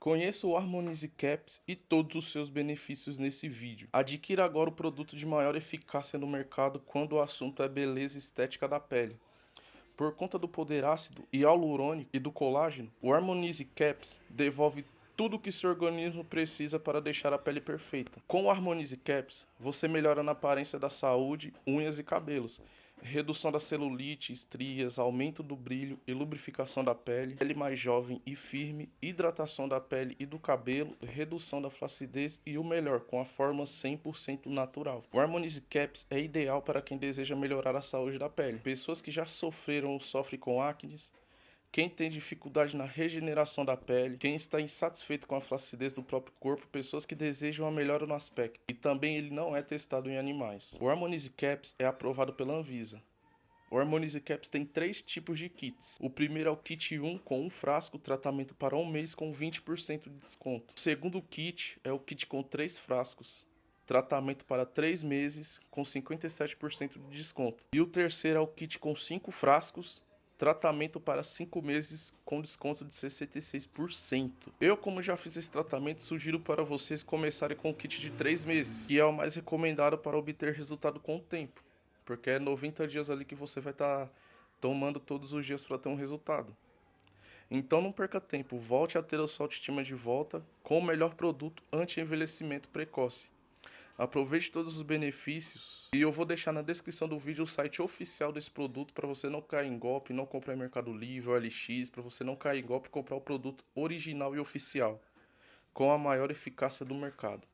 Conheça o Harmonize Caps e todos os seus benefícios nesse vídeo. Adquira agora o produto de maior eficácia no mercado quando o assunto é beleza estética da pele. Por conta do poder ácido e hialurônico e do colágeno, o Harmonize Caps devolve tudo o que seu organismo precisa para deixar a pele perfeita. Com o Harmonize Caps, você melhora na aparência da saúde, unhas e cabelos redução da celulite, estrias, aumento do brilho e lubrificação da pele, pele mais jovem e firme, hidratação da pele e do cabelo, redução da flacidez e o melhor, com a forma 100% natural. O Harmonize Caps é ideal para quem deseja melhorar a saúde da pele. Pessoas que já sofreram ou sofrem com acne, quem tem dificuldade na regeneração da pele, quem está insatisfeito com a flacidez do próprio corpo, pessoas que desejam a melhora no aspecto. E também ele não é testado em animais. O Harmonize Caps é aprovado pela Anvisa. O Harmonize Caps tem três tipos de kits. O primeiro é o kit 1 com um frasco, tratamento para um mês com 20% de desconto. O segundo kit é o kit com três frascos, tratamento para 3 meses com 57% de desconto. E o terceiro é o kit com 5 frascos, tratamento para 5 meses com desconto de 66%. Eu, como já fiz esse tratamento, sugiro para vocês começarem com o kit de 3 meses, que é o mais recomendado para obter resultado com o tempo, porque é 90 dias ali que você vai estar tá tomando todos os dias para ter um resultado. Então não perca tempo, volte a ter a sua autoestima de volta com o melhor produto anti-envelhecimento precoce. Aproveite todos os benefícios e eu vou deixar na descrição do vídeo o site oficial desse produto para você não cair em golpe, não comprar em Mercado Livre ou LX, para você não cair em golpe e comprar o produto original e oficial com a maior eficácia do mercado.